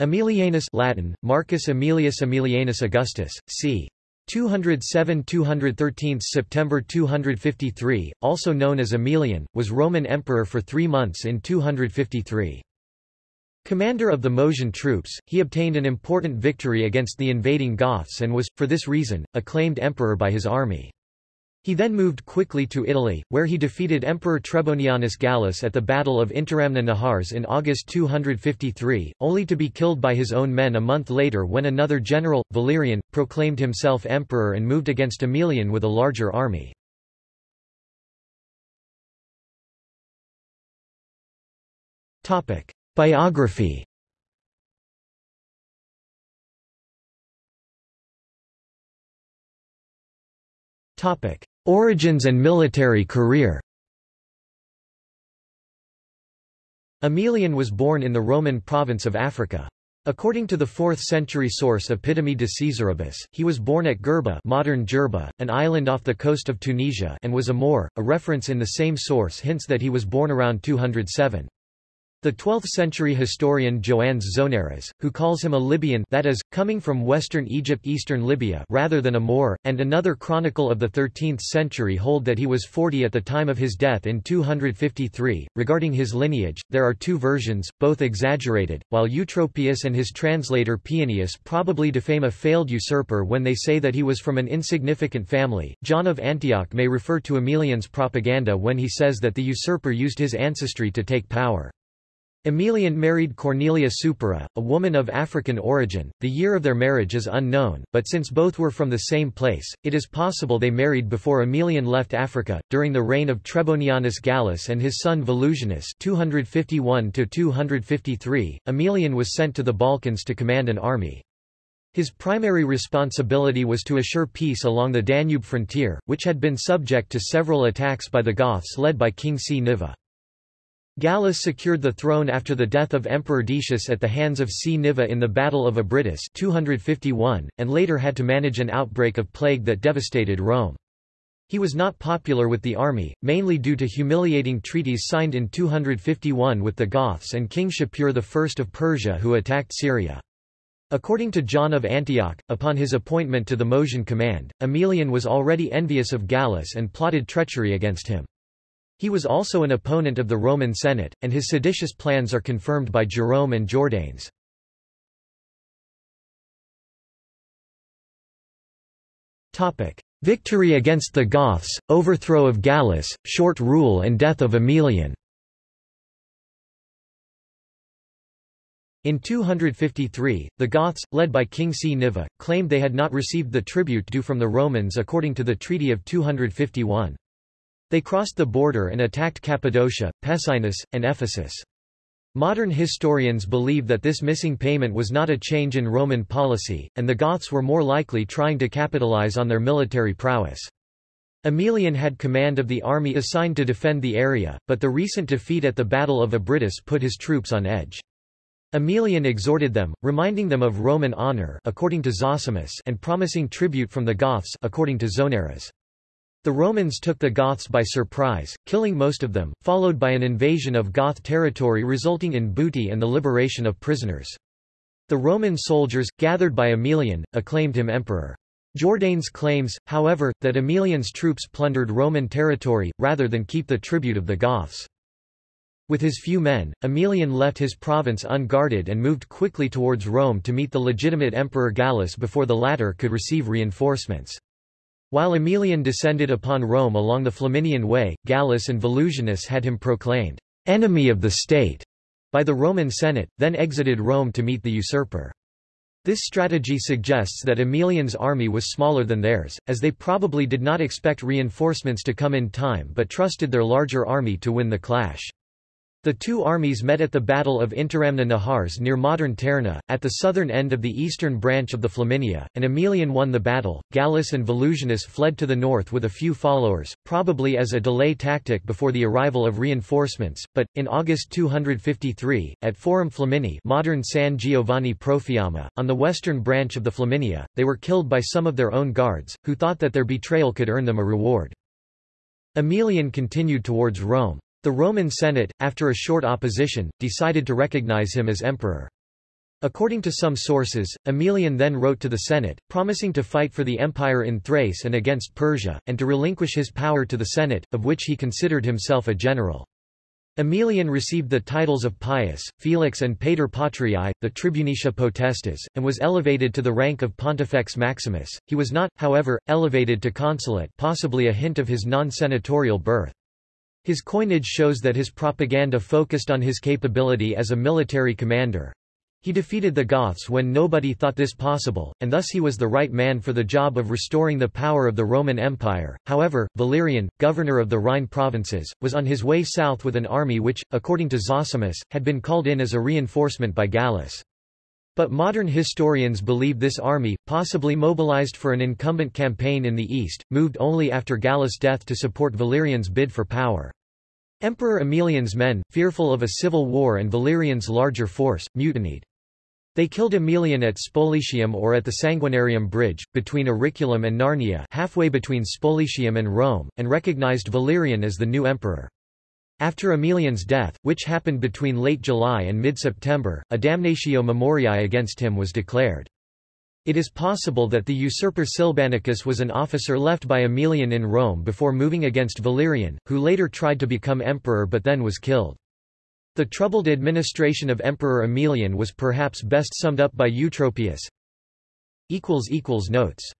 Aemilianus Latin, Marcus Aemilius Aemilianus Augustus, c. 207–213 September 253, also known as Aemilian, was Roman emperor for three months in 253. Commander of the Moesian troops, he obtained an important victory against the invading Goths and was, for this reason, acclaimed emperor by his army. He then moved quickly to Italy, where he defeated Emperor Trebonianus Gallus at the Battle of Interamna Nahars in August 253, only to be killed by his own men a month later when another general, Valerian, proclaimed himself emperor and moved against Aemilian with a larger army. Biography Topic: Origins and military career Aemilian was born in the Roman province of Africa. According to the 4th-century source Epitome de Caesaribus, he was born at Gerba modern Jerba, an island off the coast of Tunisia and was a Moor. A reference in the same source hints that he was born around 207. The 12th-century historian Joannes Zonaras, who calls him a Libyan that is, coming from western Egypt eastern Libya rather than a Moor, and another chronicle of the 13th century hold that he was 40 at the time of his death in 253. Regarding his lineage, there are two versions, both exaggerated, while Eutropius and his translator Paeanius probably defame a failed usurper when they say that he was from an insignificant family. John of Antioch may refer to Aemilian's propaganda when he says that the usurper used his ancestry to take power. Aemilian married Cornelia Supera, a woman of African origin. The year of their marriage is unknown, but since both were from the same place, it is possible they married before Aemilian left Africa. During the reign of Trebonianus Gallus and his son Volusianus (251–253), Aemilian was sent to the Balkans to command an army. His primary responsibility was to assure peace along the Danube frontier, which had been subject to several attacks by the Goths led by King Cniva. Gallus secured the throne after the death of Emperor Decius at the hands of Cniva in the Battle of Abritus 251, and later had to manage an outbreak of plague that devastated Rome. He was not popular with the army, mainly due to humiliating treaties signed in 251 with the Goths and King Shapur I of Persia who attacked Syria. According to John of Antioch, upon his appointment to the Moesian command, Aemilian was already envious of Gallus and plotted treachery against him. He was also an opponent of the Roman Senate, and his seditious plans are confirmed by Jerome and Jordanes. Victory against the Goths, overthrow of Gallus, short rule and death of Aemilian In 253, the Goths, led by King Cniva, claimed they had not received the tribute due from the Romans according to the Treaty of 251. They crossed the border and attacked Cappadocia, Pessinus, and Ephesus. Modern historians believe that this missing payment was not a change in Roman policy, and the Goths were more likely trying to capitalize on their military prowess. Aemilian had command of the army assigned to defend the area, but the recent defeat at the Battle of Abritus put his troops on edge. Aemilian exhorted them, reminding them of Roman honor according to Zosimus and promising tribute from the Goths according to Zonaras. The Romans took the Goths by surprise, killing most of them, followed by an invasion of Goth territory resulting in booty and the liberation of prisoners. The Roman soldiers, gathered by Aemilian, acclaimed him emperor. Jordanes claims, however, that Aemilian's troops plundered Roman territory, rather than keep the tribute of the Goths. With his few men, Aemilian left his province unguarded and moved quickly towards Rome to meet the legitimate Emperor Gallus before the latter could receive reinforcements. While Aemilian descended upon Rome along the Flaminian Way, Gallus and Volusianus had him proclaimed, enemy of the state, by the Roman Senate, then exited Rome to meet the usurper. This strategy suggests that Aemilian's army was smaller than theirs, as they probably did not expect reinforcements to come in time but trusted their larger army to win the clash. The two armies met at the Battle of Interamna Nahars near modern Terni, at the southern end of the eastern branch of the Flaminia, and Aemilian won the battle. Gallus and Volusianus fled to the north with a few followers, probably as a delay tactic before the arrival of reinforcements, but, in August 253, at Forum Flamini modern San Giovanni Profiamma, on the western branch of the Flaminia, they were killed by some of their own guards, who thought that their betrayal could earn them a reward. Aemilian continued towards Rome. The Roman Senate, after a short opposition, decided to recognize him as emperor. According to some sources, Aemilian then wrote to the Senate, promising to fight for the empire in Thrace and against Persia, and to relinquish his power to the Senate, of which he considered himself a general. Aemilian received the titles of Pius, Felix and Pater Patriae, the Tribunicia Potestas, and was elevated to the rank of Pontifex Maximus. He was not, however, elevated to consulate possibly a hint of his non-senatorial birth. His coinage shows that his propaganda focused on his capability as a military commander, he defeated the Goths when nobody thought this possible, and thus he was the right man for the job of restoring the power of the Roman Empire. However, Valerian, governor of the Rhine provinces, was on his way south with an army which, according to Zosimus, had been called in as a reinforcement by Gallus. But modern historians believe this army, possibly mobilized for an incumbent campaign in the east, moved only after Gallus' death to support Valerian's bid for power. Emperor Aemilian's men, fearful of a civil war and Valerian's larger force, mutinied. They killed Aemilian at Spoletium or at the Sanguinarium Bridge, between Auriculum and Narnia halfway between Spoletium and Rome, and recognized Valerian as the new emperor. After Aemilian's death, which happened between late July and mid-September, a damnatio memoriae against him was declared. It is possible that the usurper Silbannacus was an officer left by Aemilian in Rome before moving against Valerian, who later tried to become emperor but then was killed. The troubled administration of Emperor Aemilian was perhaps best summed up by Eutropius. Notes